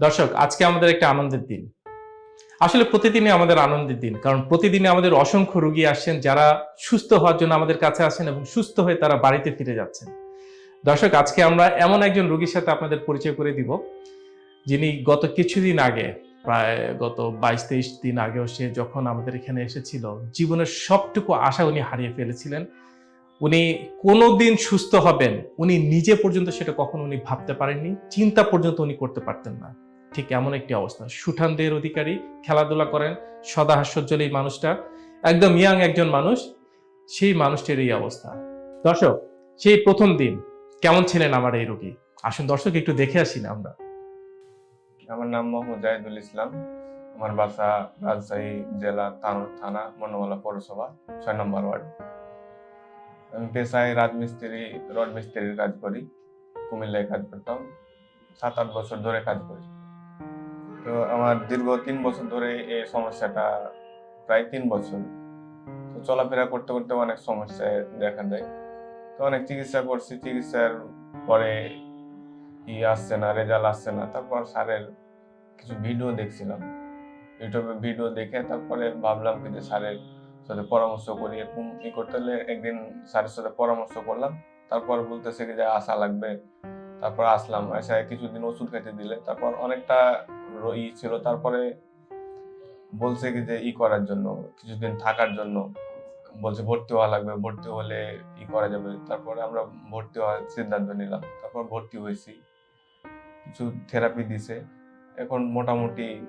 দর্শক, আজকে আমাদের একটা আনন্দের দিন। আসলে প্রতিদিনই আমাদের আনন্দের দিন, কারণ প্রতিদিনই আমাদের অসংখ্য রোগী আসছেন যারা সুস্থ হওয়ার জন্য আমাদের কাছে আসেন এবং সুস্থ হয়ে তারা বাড়িতে ফিরে যাচ্ছেন। দর্শক, আজকে আমরা এমন একজন রোগীর সাথে আপনাদের পরিচয় করে দিব, যিনি গত কিছুদিন আগে, প্রায় গত বাইশ তেইশ দিন আগেও সে যখন আমাদের এখানে এসেছিল, জীবনের সবটুকু আশা উনি হারিয়ে ফেলেছিলেন। উনি কোনোদিন সুস্থ হবেন, উনি নিজে পর্যন্ত সেটা কখনো উনি ভাবতে পারেননি, চিন্তা পর্যন্ত উনি করতে পারতেন না। ঠিক এমন একটি অবস্থা। সুঠান দেহের অধিকারী খেলাধুলা করেন, সদা হাস্যোজ্জ্বল এই মানুষটা। একদম ইয়াং একজন মানুষ, সেই মানুষটির এই অবস্থা। দর্শক, সেই প্রথম দিন কেমন ছিলেন আমার এই রোগী? আসুন দর্শক, একটু দেখে আসি না আমরা। আমার নাম মোহাম্মদ জাহিদুল ইসলাম। আমার বাসা রাজশাহী জেলা তানোর থানা মনোমালা পৌরসভা, ছয় নম্বর ওয়ার্ড। আমি পেশায় রাজমিস্ত্রি, রড মিস্ত্রির কাজ করি। কুমিল্লায় কাজ করতাম। সাত আট বছর ধরে কাজ করি। তো আমার দীর্ঘ তিন বছর ধরে এই সমস্যাটা, প্রায় তিন বছর। তো চলাফেরা করতে করতে অনেক সমস্যা দেখা দেয়। তো অনেক চিকিৎসা করছি, চিকিৎসার পরে ই আসছে না, রেজাল্ট আসছে না। তারপর স্যারের কিছু ভিডিও দেখছিলাম। ইউটিউবে ভিডিও দেখে তারপরে ভাবলাম কি যে স্যারের সাথে পরামর্শ করি, এরকম ই করতে হলে একদিন স্যারের সাথে পরামর্শ করলাম। তারপর বলতেছে কি যে আসা লাগবে। তারপর আসলাম। এসে কিছুদিন ওষুধ খেতে দিলে। তারপর অনেকটা ই ছিল, তারপরে বলছে কি যে ই করার জন্য, কিছুদিন থাকার জন্য বলছে ভর্তি হওয়া লাগবে, ভর্তি হলে ই করা যাবে। তারপরে আমরা ভর্তি হওয়ার সিদ্ধান্ত নিলাম, তারপর ভর্তি হয়েছি। কিছু থেরাপি দিছে। এখন মোটামুটি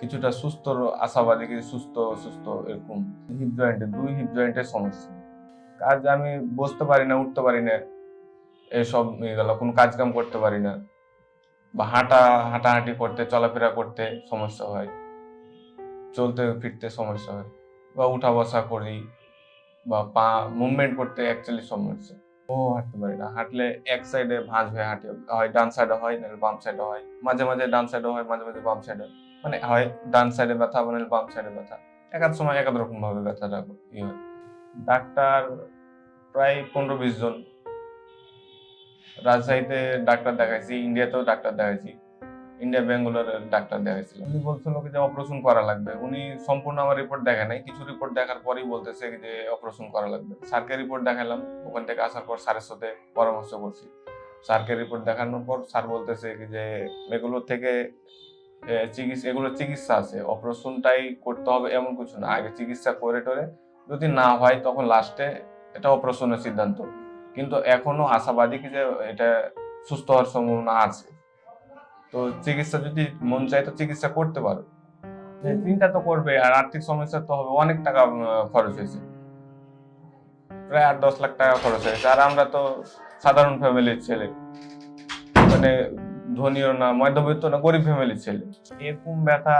কিছুটা সুস্থ, আশাবাদী কিছু সুস্থ সুস্থ এরকম। হিপ জয়েন্টে দুই হিপ জয়েন্টের সমস্যা। কাজ আমি বসতে পারি না, উঠতে পারি না, এসব গেল, কোনো কাজ কাম করতে পারি না। বা হাঁটা, হাঁটাহাঁটি করতে, চলাফেরা করতে সমস্যা হয়। চলতে ফিরতে সমস্যা হয়। বা উঠা বসা করি বা পা মুভমেন্ট করতে অ্যাকচুয়ালি সমস্যা। ও, হাঁটতে পারি না। হাঁটলে এক সাইডে ভাঁজ হয়ে হাঁটি, হয় ডান সাইডে হয়, নাহলে বাম সাইডে হয়। মাঝে মাঝে ডান সাইডে হয়, মাঝে মাঝে বাম সাইডে মানে হয় ডান সাইডে ব্যথা মানে বাম সাইডে ব্যথা। এক এক সময় এক এক রকম ভাবে ব্যথাটা ই হয়। ডাক্তার প্রায় পনেরো বিশ জন রাজশাহীতে ডাক্তার দেখাইছি, ইন্ডিয়াতেও ডাক্তার দেখাইছি। ইন্ডিয়া বেঙ্গালোরে ডাক্তার দেখাইছিল। উনি বলছিল যে অপারেশন করা লাগবে। উনি সম্পূর্ণ আমার রিপোর্ট দেখে নাই। কিছু রিপোর্ট দেখার পরেই বলতেছে যে অপারেশন করা লাগবে। স্যারকে রিপোর্ট দেখালাম। ওখান থেকে আসার পর স্যারের সাথে পরামর্শ করছি। স্যারকে রিপোর্ট দেখানোর পর স্যার বলতেছে যে এগুলোর থেকে চিকিৎসা এগুলো চিকিৎসা আছে। অপারেশনটাই করতে হবে এমন কিছু না। আগে চিকিৎসা করে টরে যদি না হয় তখন লাস্টে এটা অপারেশনের সিদ্ধান্ত। কিন্তু এখনও আশাবাদী কি যে এটা সুস্থ হওয়ার সম্ভাবনা আছে। তো চিকিৎসা যদি মন চায় তো চিকিৎসা করতে পারো। চিন্তা তো করবে আর আর্থিক সমস্যা তো হবে অনেক টাকা খরচ হয়েছে। প্রায় আট দশ লাখ টাকা খরচ হয়েছে। আর আমরা তো সাধারণ ফ্যামিলির ছেলে। মানে ধনীও না মধ্যবিত্ত না গরিব ফ্যামিলির ছেলে। এরকম ব্যথা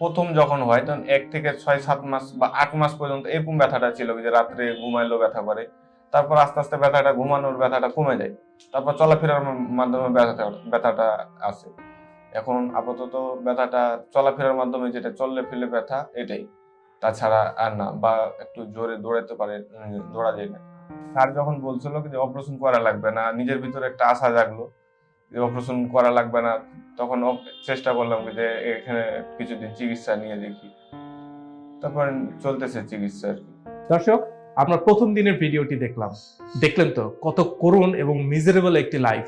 প্রথম যখন হয় তখন এক থেকে ছয় সাত মাস বা আট মাস পর্যন্ত এরকম ব্যথাটা ছিল যে রাত্রে ঘুমাইলেও ব্যথা করে। তারপর আস্তে আস্তে ব্যথাটা ঘুমানোর ব্যথাটা কমে যায়। তারপর চলাফেরার মাধ্যমে ব্যথাটা আসে এখন আপাতত ব্যথাটা চলাফেরার মাধ্যমে যেটা চললে ফেলে ব্যথা, এটাই। তাছাড়া আর না, বা একটু জোরে দৌড়াতে পারে দৌড়া যায় না। স্যার যখন বলছিল যে অপারেশন করা লাগবে না, নিজের ভিতরে একটা আশা জাগলো যে অপারেশন করা লাগবে না, তখন চেষ্টা করলাম যে এখানে কিছুদিন চিকিৎসা নিয়ে দেখি। তারপর চলতেছে চিকিৎসা আর কি। দর্শক আমরা প্রথম দিনের ভিডিওটি দেখলাম। দেখলেন তো কত করুণ এবং মিজারেবল একটি লাইফ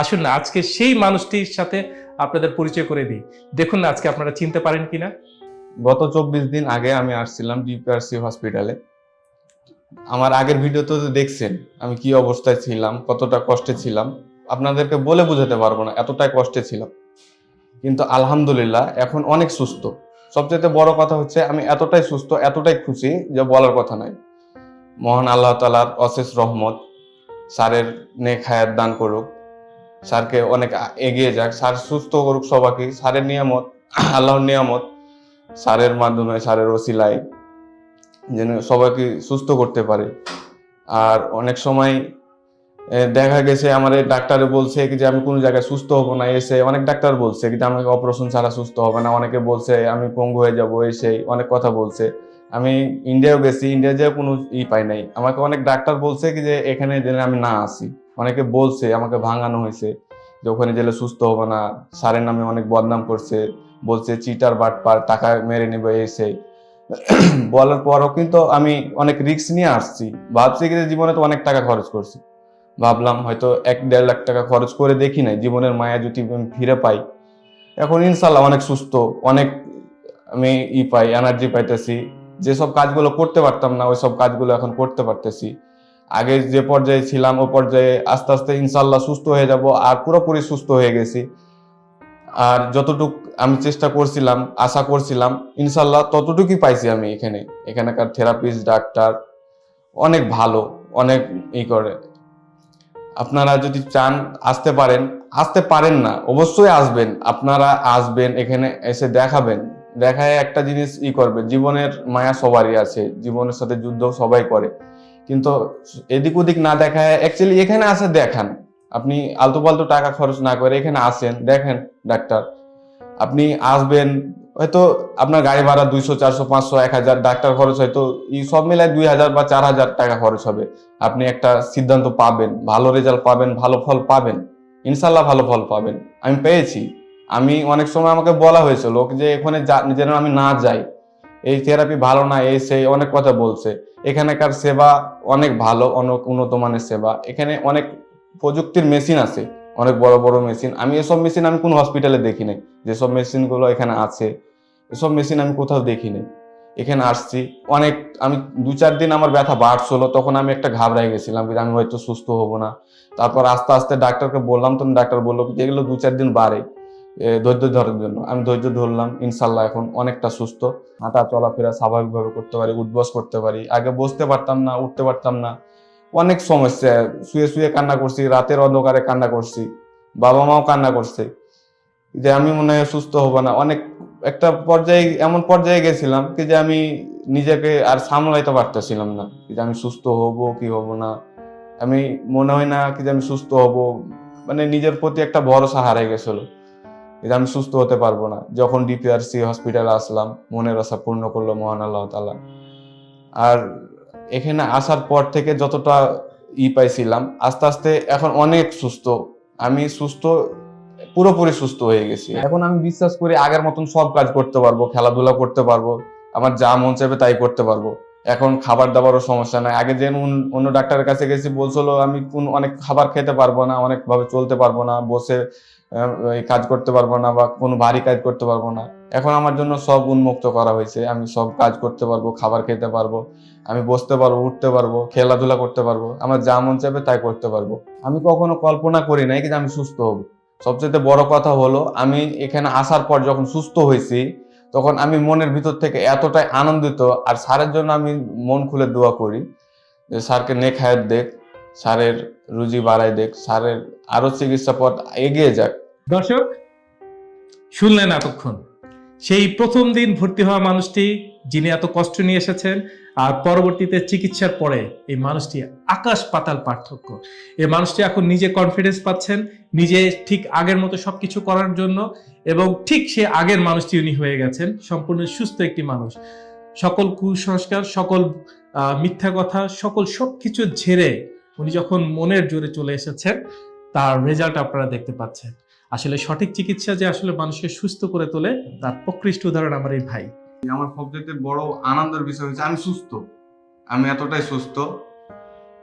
আসুন না, আজকে সেই মানুষটির সাথে আপনাদের পরিচয় করে দিই। দেখুন না, আজকে আপনারা চিনতে পারেন কিনা? গত চব্বিশ দিন আগে আমি আসছিলাম ডিপিআরসি হসপিটালে আমার আগের ভিডিওতে তো দেখছেন, আমি কি অবস্থায় ছিলাম, কতটা কষ্টে ছিলাম। আপনাদেরকে বলে বোঝাতে পারব না, এতটাই কষ্টে ছিলাম। কিন্তু আলহামদুলিল্লাহ, এখন অনেক সুস্থ। সবচেয়ে বড় কথা হচ্ছে, আমি এতটাই সুস্থ, এতটাই খুশি যে বলার কথা নাই মহান আল্লাহ তালার অশেষ রহমত, স্যারের নেক হায়াত দান করুক। স্যারকে অনেক এগিয়ে যাক। স্যার সুস্থ করুক সবাইকে। স্যারের নিয়ামত, আল্লাহর নিয়ামত সারের মাধ্যমে সারের ওসিলায় যেন সবাইকে সুস্থ করতে পারে। আর অনেক সময় দেখা গেছে এই ডাক্তারে বলছে কি যে আমি কোনো জায়গায় সুস্থ হব না, এসে অনেক ডাক্তার বলছে কি যে আমাকে অপারেশন ছাড়া সুস্থ হবে না। অনেকে বলছে আমি পঙ্গু হয়ে যাব, এসে অনেক কথা বলছে। আমি ইন্ডিয়াও গেছি ইন্ডিয়া যেয়ে কোনো ই পাই নাই। আমাকে অনেক ডাক্তার বলছে কি যে, এখানে যেন আমি না আসি। অনেকে বলছে, আমাকে ভাঙানো হয়েছে, যে ওখানে গেলে সুস্থ হবে না। স্যারের নামে অনেক বদনাম করছে, বলছে চিটার বাটপার, টাকা মেরে নেবে এসে। বলার পরও কিন্তু আমি অনেক রিস্ক নিয়ে আসছি। ভাবছি যে জীবনে তো অনেক টাকা খরচ করছি। ভাবলাম হয়তো এক দেড় লাখ টাকা খরচ করে দেখি নাই, জীবনের মায়া যদি আমি ফিরে পাই। এখন ইনশাল্লাহ অনেক সুস্থ, অনেক আমি ই পাই এনার্জি পাইতেছি। যেসব কাজগুলো করতে পারতাম না, ওই সব কাজগুলো এখন করতে পারতেছি। আগে যে পর্যায়ে ছিলাম, ও পর্যায়ে আস্তে আস্তে ইনশাল্লাহ সুস্থ হয়ে যাব আর পুরোপুরি সুস্থ হয়ে গেছি। আর যতটুক আমি চেষ্টা করছিলাম, আশা করছিলাম ইনশাল্লাহ ততটুকুই পাইছি আমি এখানে। এখানকার থেরাপিস্ট, ডাক্তার অনেক ভালো, অনেক ই করে। আপনারা যদি চান আসতে পারেন আসতে পারেন না, অবশ্যই আসবেন। আপনারা আসবেন, এখানে এসে দেখাবেন। দেখায় একটা জিনিস ই করবে, জীবনের মায়া সবারই আছে, জীবনের সাথে যুদ্ধ সবাই করে। কিন্তু এদিক ওদিক না দেখায় অ্যাকচুয়ালি এখানে আসে দেখান। আপনি আলতু পালতু টাকা খরচ না করে এখানে আসেন, দেখেন ডাক্তার। আপনি আসবেন, হয়তো আপনার গাড়ি ভাড়া দুইশো, চারশো, পাঁচশো, এক হাজার, ডাক্তার খরচ হয়তো এই সব মিলায় দুই হাজার বা চার হাজার টাকা খরচ হবে। আপনি একটা সিদ্ধান্ত পাবেন, ভালো রেজাল্ট পাবেন, ভালো ফল পাবেন। ইনশাল্লাহ ভালো ফল পাবেন। আমি পেয়েছি। আমি অনেক সময় আমাকে বলা হয়েছিল যে এখানে যেন আমি না যাই, এই থেরাপি ভালো না, এই সেই অনেক কথা বলছে। এখানকার সেবা অনেক ভালো, অনেক উন্নত মানের সেবা। এখানে অনেক প্রযুক্তির মেশিন আছে, অনেক বড় বড় মেশিন আমি এসব মেশিন আমি কোন হসপিটালে দেখি নাই যেসব মেশিনগুলো এখানে আছে, এসব মেশিন আমি কোথাও দেখি নাই এখানে আসছি, অনেক, আমি দু চার দিন আমার ব্যথা বাড়ছিল, তখন আমি একটা ঘাবড়াই গেছিলাম আমি হয়তো সুস্থ হব না। তারপর আস্তে আস্তে ডাক্তারকে বললাম, তখন ডাক্তার বলল যে এগুলো দু চার দিন বাড়ে। ধৈর্য ধরার জন্য। আমি ধৈর্য ধরলাম, ইনশাল্লাহ এখন অনেকটা সুস্থ। হাঁটা চলাফেরা স্বাভাবিকভাবে করতে পারি, উঠবস করতে পারি। আগে বসতে পারতাম না, উঠতে পারতাম না। অনেক সমস্যা, শুয়ে শুয়ে কান্না করছি, রাতের অন্ধকারে কান্না করছি বাবা মাও কান্না করছে। যে আমি মনে হয় সুস্থ হব না। অনেক, একটা পর্যায়ে, এমন পর্যায়ে গেছিলাম কি যে আমি নিজেকে আর সামলাইতে পারতেছিলাম না। যে আমি সুস্থ হব কি হব না। আমি মনে হয় না কি যে আমি সুস্থ হব। মানে নিজের প্রতি একটা ভরসা হারাই গেছিল। যে আমি সুস্থ হতে পারব না। যখন ডিপিআরসি হসপিটালে আসলাম, মনের আশা পূর্ণ করল মহান আল্লাহ তালা আর এখানে আসার পর থেকে যতটা ই পাইছিলাম, আস্তে আস্তে এখন অনেক সুস্থ। আমি সুস্থ, পুরোপুরি সুস্থ হয়ে গেছি। এখন আমি বিশ্বাস করি আগের মতন সব কাজ করতে পারব, খেলাধুলা করতে পারব, আমার যা মন চাইবে তাই করতে পারব। এখন খাবার দাবারও সমস্যা নাই। আগে যে অন্য- ডাক্তারের কাছে গেছি, বলছিল আমি কোন অনেক খাবার খেতে পারব না, অনেকভাবে চলতে পারব না, বসে কাজ করতে পারব না বা কোনো ভারী কাজ করতে পারব না। এখন আমার জন্য সব উন্মুক্ত করা হয়েছে। আমি সব কাজ করতে পারব, খাবার খেতে পারব, আমি বসতে পারব, উঠতে পারব, খেলাধুলা করতে পারব, আমার যা মন চাইবে তাই করতে পারব। আমি কখনো কল্পনা করি নাই কিন্তু আমি সুস্থ হব। সবচেয়ে বড় কথা হলো, আমি এখানে আসার পর যখন সুস্থ হয়েছি, তখন আমি মনের ভিতর থেকে এতটাই আনন্দিত আর স্যারের জন্য আমি মন খুলে দোয়া করি যে স্যারকে নেক হায়াত দেখ স্যারের রুজি বাড়াই দেখ, স্যারের আরও চিকিৎসা পথ এগিয়ে যাক। দর্শক, শুনলেন এতক্ষণ। সেই প্রথম দিন ভর্তি হওয়া মানুষটি, যিনি এত কষ্ট নিয়ে এসেছেন, আর পরবর্তীতে চিকিৎসার পরে এই মানুষটি আকাশ পাতাল পার্থক্য। এই মানুষটি এখন নিজে কনফিডেন্স পাচ্ছেন, নিজে ঠিক আগের মতো সবকিছু করার জন্য, এবং ঠিক সে আগের মানুষটি উনি হয়ে গেছেন, সম্পূর্ণ সুস্থ একটি মানুষ। সকল কুসংস্কার, সকল মিথ্যা কথা, সকল সবকিছু ঝেড়ে উনি যখন মনের জোরে চলে এসেছেন, তার রেজাল্ট আপনারা দেখতে পাচ্ছেন। আসলে সঠিক চিকিৎসা যে আসলে মানুষকে সুস্থ করে তোলে, তার প্রকৃষ্ট উদাহরণ আমার এই ভাই। আমার সবচেয়ে বড় আনন্দের বিষয় হচ্ছে আমি সুস্থ। আমি এতটাই সুস্থ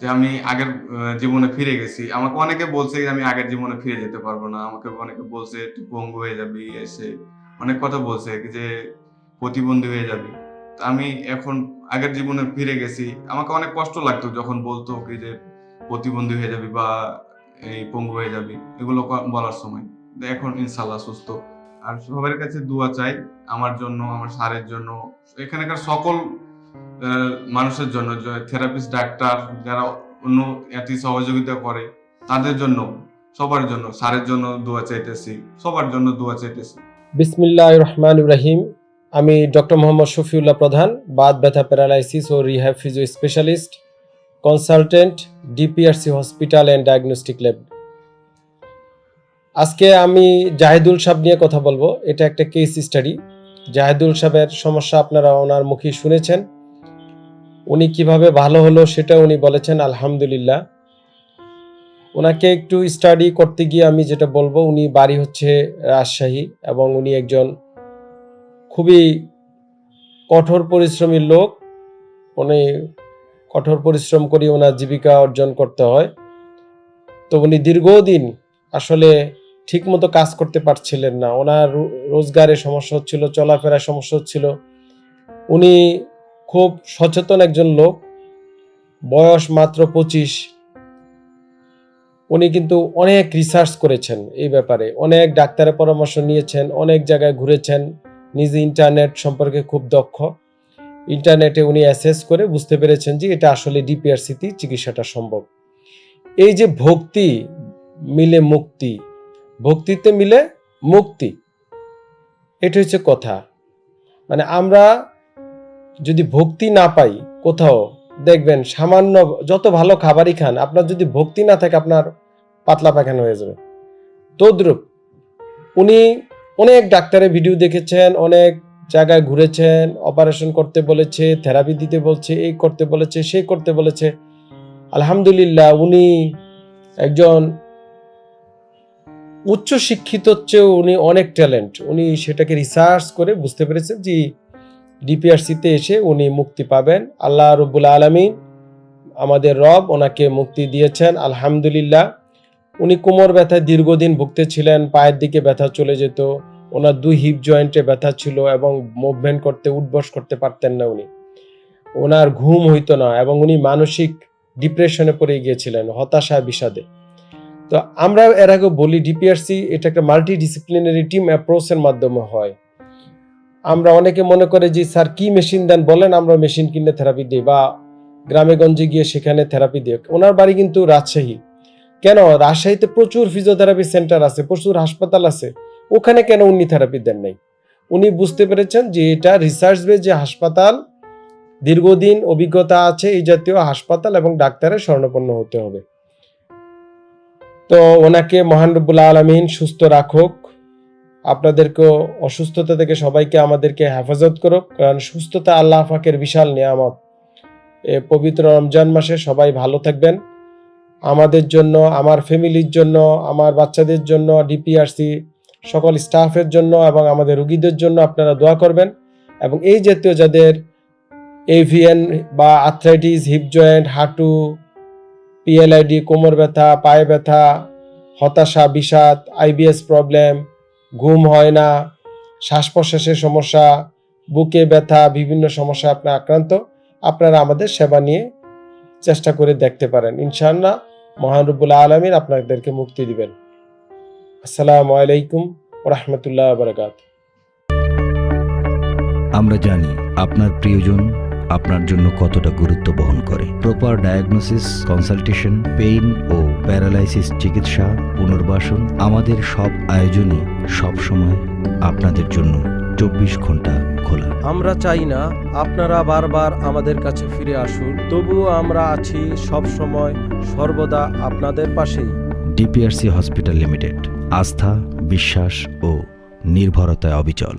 যে আমি আগের জীবনে ফিরে গেছি। আমাকে অনেকে বলছে যে আমি আগের জীবনে ফিরে যেতে পারব না। আমাকে অনেকে বলছে, তুই পঙ্গু হয়ে যাবি এসে। অনেক কথা বলছে যে, প্রতিবন্ধী হয়ে যাবি। আমি এখন আগের জীবনে ফিরে গেছি। আমাকে অনেক কষ্ট লাগতো যখন বলতো কি যে প্রতিবন্ধী হয়ে যাবি বা এই পঙ্গু হয়ে যাবি, এগুলো বলার সময়। এখন ইনশাল্লাহ সুস্থ। আর সবার কাছে দোয়া চাই আমার জন্য, আমার স্যারের জন্য, এখানকার সকল মানুষের জন্য থেরাপিস্ট, ডাক্তার যারা অন্য এটি সহযোগিতা করে, তাদের জন্য, সবার জন্য, স্যারের জন্য দোয়া চাইতেছি, সবার জন্য দোয়া চাইতেছি। বিসমিল্লাহ রহমান ইব্রাহিম আমি ডক্টর মোহাম্মদ শফিউল্লাহ প্রধান, বাত ব্যথা paralysis O rehab physio specialist. Consultant DPRC hospital and diagnostic lab আজকে আমি জাহিদুল সাহেব নিয়ে কথা বলব। এটা একটা কেস স্টাডি জাহেদুল সাহেবের সমস্যা আপনারা ওনার মুখে শুনেছেন। উনি কীভাবে ভালো হলো সেটা উনি বলেছেন, আলহামদুলিল্লাহ। ওনাকে একটু স্টাডি করতে গিয়ে আমি যেটা বলব, উনি বাড়ি হচ্ছে রাজশাহী এবং উনি একজন খুবই কঠোর পরিশ্রমী লোক। উনি কঠোর পরিশ্রম করে ওনার জীবিকা অর্জন করতে হয়। তো উনি দীর্ঘদিন আসলে ঠিকমতো কাজ করতে পারছিলেন না। ওনার রোজগারে সমস্যা হচ্ছিল চলাফেরার সমস্যা হচ্ছিল। উনি খুব সচেতন একজন লোক, বয়স মাত্র পঁচিশ। উনি কিন্তু অনেক রিসার্চ করেছেন এই ব্যাপারে, অনেক ডাক্তারের পরামর্শ নিয়েছেন, অনেক জায়গায় ঘুরেছেন, নিজে ইন্টারনেট সম্পর্কে খুব দক্ষ। ইন্টারনেটে উনি অ্যাসেস করে বুঝতে পেরেছেন যে এটা আসলে ডিপিআরসিতে চিকিৎসাটা সম্ভব। এই যে ভক্তি মিলে মুক্তি, ভক্তিতে মিলে মুক্তি, এটা হচ্ছে কথা। মানে আমরা যদি ভক্তি না পাই কোথাও, দেখবেন সামান্য যত ভালো খাবারই খান, আপনার যদি ভক্তি না থাকে আপনার পাতলা পায়খানা হয়ে যাবে। তদ্রুপ উনি অনেক ডাক্তারের ভিডিও দেখেছেন, অনেক জায়গায় ঘুরেছেন অপারেশন করতে বলেছে থেরাপি দিতে বলছে, এই করতে বলেছে সে করতে বলেছে। আলহামদুলিল্লাহ, উনি একজন উচ্চ শিক্ষিত চেয়েও উনি অনেক ট্যালেন্ট উনি সেটাকে রিসার্চ করে বুঝতে পেরেছেন যে ডিপিআরসিতে এসে উনি মুক্তি পাবেন। আল্লাহ রব্বুল আলমিন আমাদের রব ওনাকে মুক্তি দিয়েছেন, আলহামদুলিল্লাহ। উনি কোমর ব্যথায় দীর্ঘদিন ভুগতেছিলেন, পায়ের দিকে ব্যথা চলে যেত। ওনার দুই হিপ জয়েন্টে ব্যথা ছিল এবং মুভমেন্ট করতে, উঠবস করতে পারতেন না উনি। ওনার ঘুম হইতো না এবং উনি মানসিক ডিপ্রেশনে পড়ে গিয়েছিলেন, হতাশা, বিষাদে। তো আমরা এর আগে বলি ডিপিআরসি এটা একটা মাল্টি ডিসিপ্লিনারি টিম অ্যাপ্রোচের মাধ্যমে হয়। আমরা অনেকে মনে করে যে, স্যার, কি মেশিন দেন? বলেন, আমরা মেশিন কিনে থেরাপি দিই বা গ্রামে গঞ্জে গিয়ে সেখানে থেরাপি দিই। ওনার বাড়ি কিন্তু রাজশাহী। কেন? রাজশাহীতে প্রচুর ফিজিওথেরাপি সেন্টার আছে, প্রচুর হাসপাতাল আছে। ওখানে কেন উনি থেরাপি দেন নাই? উনি বুঝতে পেরেছেন যে এটা রিসার্চ বেস যে হাসপাতাল, দীর্ঘদিন অভিজ্ঞতা আছে এই জাতীয় হাসপাতাল এবং ডাক্তারের স্বর্ণপন্ন হতে হবে। তো ওনাকে মহান রব্বুল আলমিন সুস্থ রাখুক। আপনাদেরকেও অসুস্থতা থেকে সবাইকে আমাদেরকে হেফাজত করুক। কারণ সুস্থতা আল্লাহ পাকের বিশাল নিয়ামত। এ পবিত্র রমজান মাসে সবাই ভালো থাকবেন। আমাদের জন্য, আমার ফ্যামিলির জন্য, আমার বাচ্চাদের জন্য ডিপিআরসি সকল স্টাফের জন্য এবং আমাদের রুগীদের জন্য আপনারা দোয়া করবেন। এবং এই জাতীয় যাদের এভিএন বা আর্থ্রাইটিস, হিপ জয়েন্ট, হাঁটু, পিএলআইডি, কোমর ব্যথা, পায়ে ব্যথা, হতাশা, বিষাদ, আইবিএস প্রবলেম, ঘুম হয় না শ্বাস প্রশ্বাসের সমস্যা, বুকে ব্যথা, বিভিন্ন সমস্যা আপনার আক্রান্ত, আপনারা আমাদের সেবা নিয়ে চেষ্টা করে দেখতে পারেন। ইনশাআল্লাহ মহানরবুল আলমিন আপনাদেরকে মুক্তি দিবেন। আসসালামু আলাইকুম রহমতুল্লাহ বারকাত আমরা জানি আপনার প্রিয়জন আপনার জন্য কতটা গুরুত্ব বহন করে। প্রপার ডায়াগনোসিস কনসালটেশন পেইন ও প্যারালাইসিস চিকিৎসা পুনর্বাসন আমাদের সব আয়োজনই সব সময় আপনাদের জন্য চব্বিশ ঘণ্টা খোলা। আমরা চাই না আপনারা বারবার আমাদের কাছে ফিরে আসুন তবুও আমরা আছি সব সময় সর্বদা আপনাদের পাশেই। ডিপিআরসি হসপিটাল লিমিটেড আস্থা বিশ্বাস ও নির্ভরতায় অবিচল।